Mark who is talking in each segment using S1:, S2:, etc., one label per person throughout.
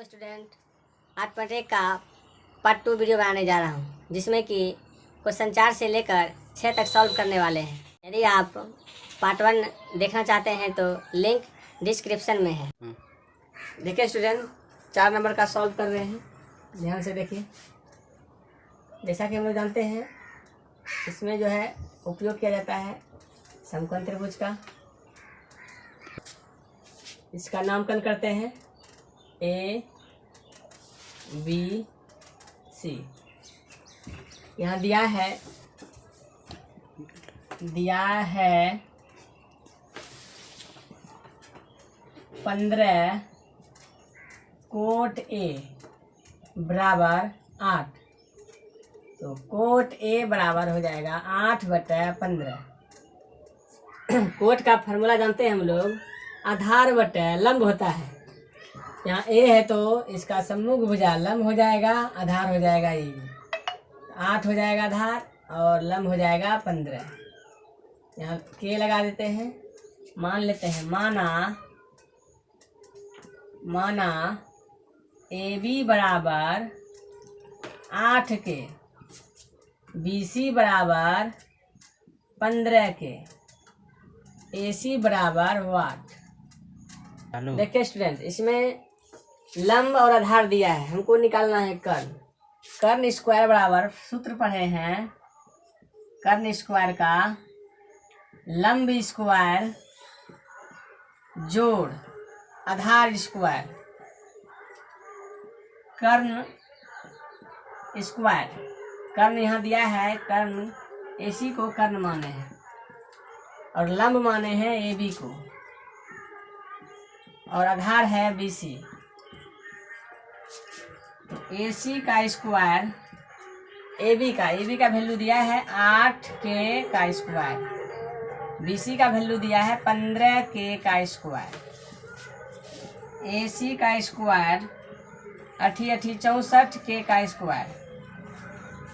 S1: Hello student आज part एक का पार्ट टू वीडियो बनाने जा रहा हूँ जिसमें कि क्वेश्चन चार से लेकर छः तक सॉल्व करने वाले हैं। यदि आप पार्ट वन देखना चाहते हैं तो लिंक डिस्क्रिप्शन में है। देखिए स्टूडेंट चार नंबर का सॉल्व कर रहे हैं। ध्यान से देखिए। जैसा कि हम लोग जानते हैं इसमें जो है उपयोग किया जाता है समकोण त्रिभुज का। इसका नामकरण करते हैं ए बी सी यहाँ दिया है। दिया है पंद्रह कोट ए बराबर आठ। तो कोट ए बराबर हो जाएगा आठ बटे पंद्रह। कोट का फॉर्मूला जानते हैं हम लोग। आधार बटा लंब होता है। यहाँ ए है तो इसका सम्मुख भुजा लंब हो जाएगा आधार हो जाएगा ए आठ हो जाएगा आधार और लंब हो जाएगा पंद्रह। यहाँ के लगा देते हैं मान लेते हैं माना माना ए बी बराबर आठ के बी सी बराबर पंद्रह के ए सी बराबर वाट। देखिए स्टूडेंट इसमें लंब और आधार दिया है, हमको निकालना है कर्ण। कर्ण स्क्वायर बराबर, सूत्र पढ़े हैं। कर्ण स्क्वायर का लंब स्क्वायर जोड़, आधार स्क्वायर कर्ण स्क्वायर कर्ण यहाँ दिया है, कर्ण एसी को कर्ण माने हैं और लंब माने हैं ए बी को। और आधार है बी सी ए सी का स्क्वायर ए बी का ए बी का वैल्यू दिया है आठ के का स्क्वायर बी सी का वैल्यू दिया है पंद्रह के का स्क्वायर ए सी का स्क्वायर अठी अठी चौंसठ के का स्क्वायर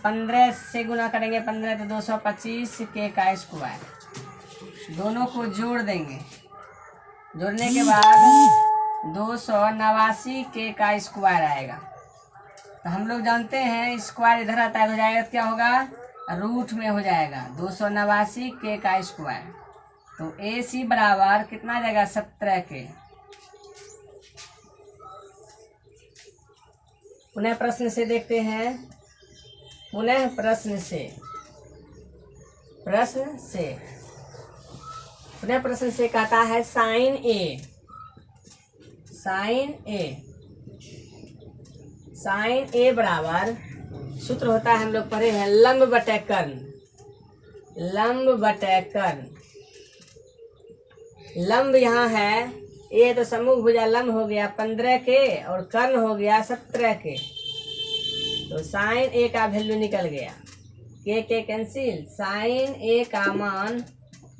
S1: पंद्रह से गुना करेंगे पंद्रह तो दो सौ पच्चीस के का स्क्वायर दोनों को जोड़ देंगे. जोड़ने के बाद दो सौ नवासी के का स्क्वायर आएगा. तो हम लोग जानते हैं स्क्वायर इधर आता है हो जाएगा तो क्या होगा? रूट में हो जाएगा। दो सौ नवासी के का स्क्वायर। तो ए सी बराबर कितना जाएगा? सत्रह के। पुनः प्रश्न से देखते हैं। पुनः प्रश्न से। प्रश्न से। पुनः प्रश्न से कहता है sine A. Sine A. Sine A बराबर, सूत्र होता है हम लोग पढ़े हैं लंब बटे कर्ण लंब बटे कर्ण लंब यहाँ है, ए तो समूह भुजा लंब हो गया पंद्रह के और कर्ण हो गया सत्रह के। तो साइन ए का वैल्यू निकल गया। के के कैंसिल साइन ए का मान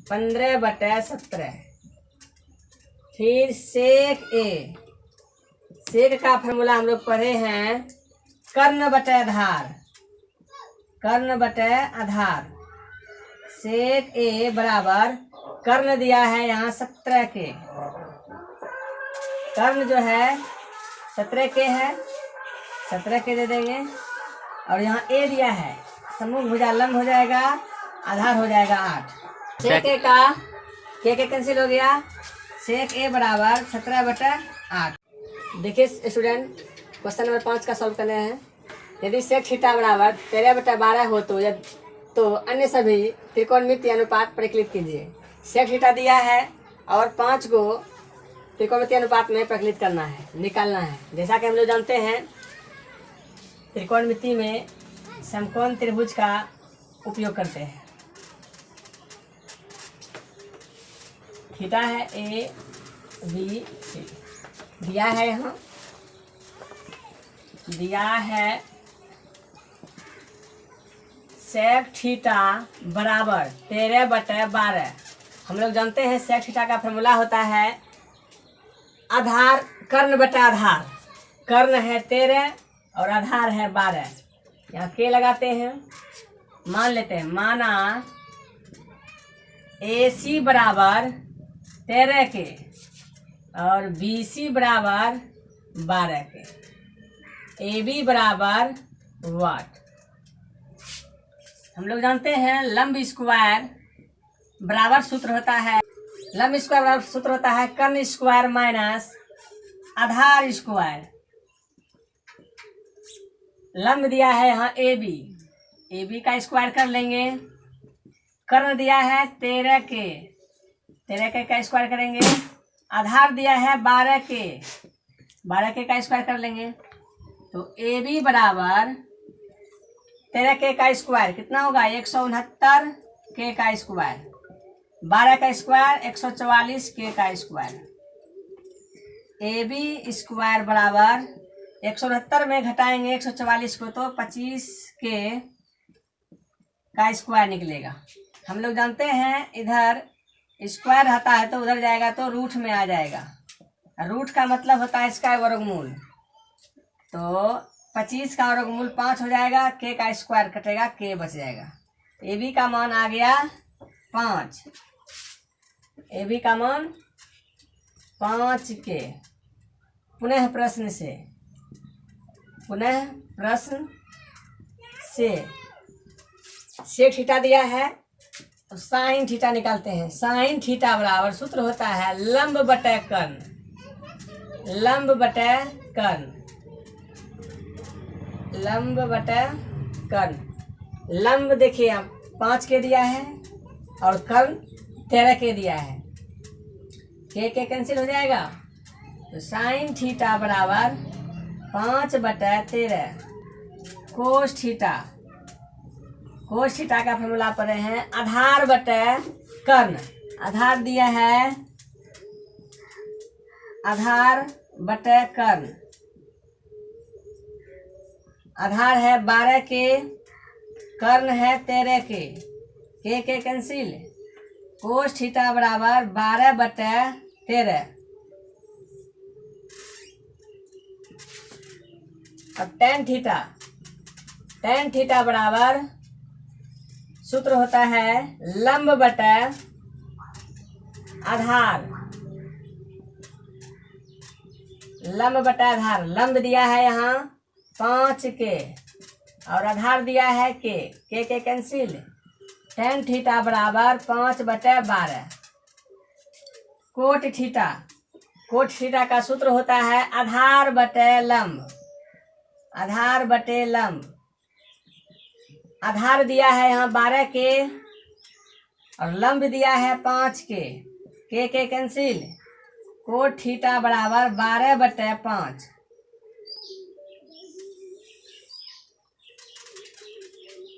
S1: पंद्रह बटे सत्रह। फिर सेक ए सेक का फॉर्मूला हम लोग पढ़े हैं, कर्ण बटे आधार। कर्ण बटे आधार। सेक ए बराबर कर्ण दिया है यहाँ सत्रह के। कर्ण जो है, सत्रह के है। सत्रह के दे देंगे। और यहाँ ए दिया है, समूह भुजा लंब हो जाएगा, आधार हो जाएगा आठ। सेक ए का, के के कैंसिल हो गया? सेक ए बराबर सत्रह बटा आठ। देखिए स्टूडेंट क्वेश्चन नंबर पाँच का सॉल्व करने हैं। यदि सेक थीटा बराबर तेरह बटा बारह हो तो यद तो अन्य सभी त्रिकोणमिति अनुपात प्रकलित कीजिए। सेक थीटा दिया है और पाँच को त्रिकोणमिति अनुपात में प्रकलित करना है, निकालना है। जैसा कि हम लोग जानते हैं, त्रिकोणमिति में समकोण त्रिभुज का उपयोग करते हैं। थीटा है ए बी सी दिया है यहाँ। दिया है सेक थीटा बराबर, तेरह बटे बारह। हम लोग जानते हैं सेक थीटा का फॉर्मूला होता है आधार, कर्ण बटा आधार। कर्ण है तेरह और आधार है बारह। यहाँ के लगाते हैं। मान लेते हैं, माना ए सी बराबर तेरह के। और बी सी बराबर बारह के। ए बी बराबर वाट। हम लोग जानते हैं लंब स्क्वायर बराबर सूत्र होता है। लंब स्क्वायर बराबर सूत्र होता है कर्ण स्क्वायर माइनस आधार स्क्वायर। लंब दिया है यहाँ ए बी ए बी का स्क्वायर कर लेंगे। कर्ण दिया है तेरह के। तेरह के का स्क्वायर करेंगे। आधार दिया है बारह के। बारह के का स्क्वायर कर लेंगे। तो ए बी बराबर तेरह के का स्क्वायर कितना होगा? एक सौ उनहत्तर के का स्क्वायर बारह का स्क्वायर एक सौ चवालीस के का स्क्वायर ए बी स्क्वायर बराबर एक सौ उनहत्तर में घटाएँगे एक सौ चवालीस को तो पच्चीस के का स्क्वायर निकलेगा। हम लोग जानते हैं इधर स्क्वायर रहता है तो उधर जाएगा तो रूट में आ जाएगा। रूट का मतलब होता है इसका वर्गमूल। तो पच्चीस का वर्गमूल पाँच हो जाएगा के का स्क्वायर कटेगा के बच जाएगा। ए बी का मान आ गया पाँच। ए बी का मान पाँच के पुनः प्रश्न से। पुनः प्रश्न से। से थीटा दिया है। तो साइन थीटा निकालते हैं। साइन थीटा बराबर सूत्र होता है लंब बटे कर्ण लंब बटे कर्ण लंब बटे कर्ण लंब देखिए आप पाँच के दिया है और कर्ण तेरह के दिया है। के के कैंसिल हो जाएगा? तो साइन थीटा बराबर पाँच बटे तेरह। कोस थीटा कोस थीटा का फॉर्मूला पढ़े हैं। आधार बटे कर्ण। आधार दिया है। आधार बटे कर्ण। आधार है बारह के, कर्ण है तेरह के। के के कैंसिल? कोस थीटा बराबर बारह बटे तेरह। अब टेन थीटा टेन थीटा बराबर सूत्र होता है लंब बटे आधार। लंब बटा आधार। लंब दिया है यहाँ पाँच के और आधार दिया है के। के के कैंसिल। टेन थीटा बराबर पाँच बटे बारह। Cot theta. कोट थीटा का सूत्र होता है आधार बटे लंब। आधार बटे लंब। आधार दिया है यहाँ बारह के और लंब दिया है पाँच के। के के कैंसिल? को ठीटा बराबर बारह बटे पाँच।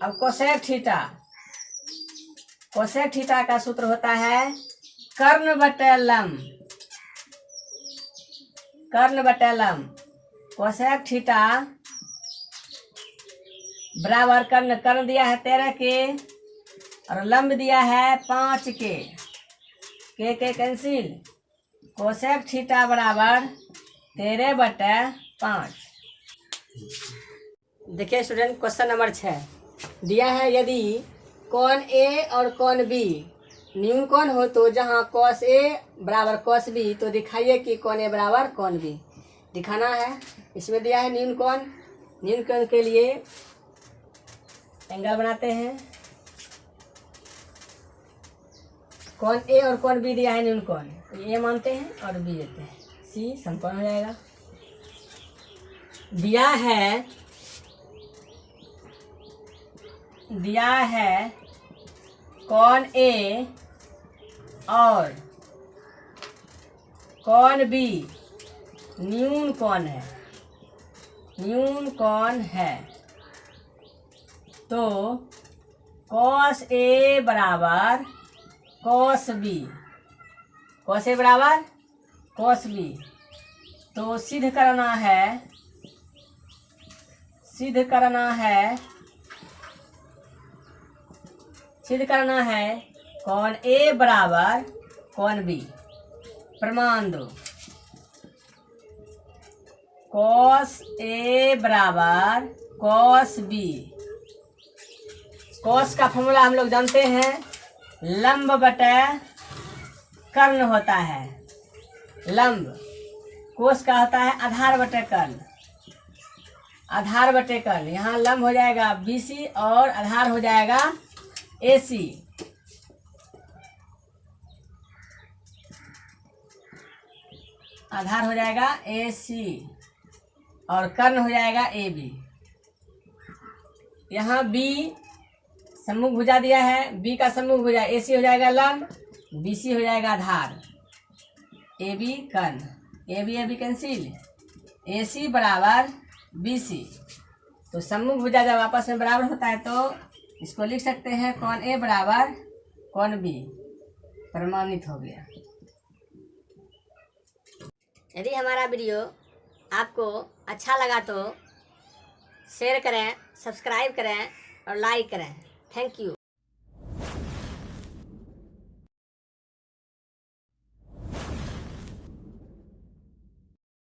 S1: अब कोसेक थीटा। कोसेक थीटा का सूत्र होता है कर्ण बटे लंब। कर्ण बटे लंब। कोसेक थीटा बराबर कर्ण कर्ण दिया है तेरह के और लंब दिया है पाँच के। के के कैंसिल? कोसेक थीटा बराबर तेरह बटे पाँच। देखिए स्टूडेंट क्वेश्चन नंबर छः दिया है यदि कौन ए और कौन बी न्यून कौन हो तो जहाँ कौश ए बराबर कौश बी तो दिखाइए कि कौन ए बराबर कौन बी दिखाना है, इसमें दिया है न्यून कौन न्यून कौन के लिए एंगल बनाते हैं। कौन ए और कौन बी दिया है न्यून कौन ए मानते हैं और बी देते हैं। सी संपन्न हो जाएगा। दिया है दिया है कौन ए और कौन बी न्यून कौन है? न्यून कौन है? तो कॉस ए बराबर कॉस बी कॉस ए बराबर कॉस बी तो सिद्ध करना है सिद्ध करना है सिद्ध करना है कौन ए बराबर कौन बी प्रमाण दो। कॉस ए बराबर कॉस बी कॉस का फॉर्मूला हम लोग जानते हैं, लंब बटे कर्ण होता है। लंब कोस का होता है आधार बटे कर्ण। आधार बटे कर्ण, यहाँ लंब हो जाएगा बीसी और आधार हो जाएगा एसी आधार हो जाएगा ए सी और कर्ण हो जाएगा ए बी यहाँ बी सम्मुख भुजा दिया है बी का सम्मुख भुजा ए सी हो जाएगा लंब बी सी हो जाएगा आधार A B Karna A B A B cancel A C बराबर बी सी तो सम्मुख भुजा जब आपस में बराबर होता है तो इसको लिख सकते हैं कौन ए बराबर, कौन बी प्रमाणित हो गया।
S2: यदि हमारा वीडियो आपको अच्छा लगा तो शेयर करें सब्सक्राइब करें और लाइक करें। Thank you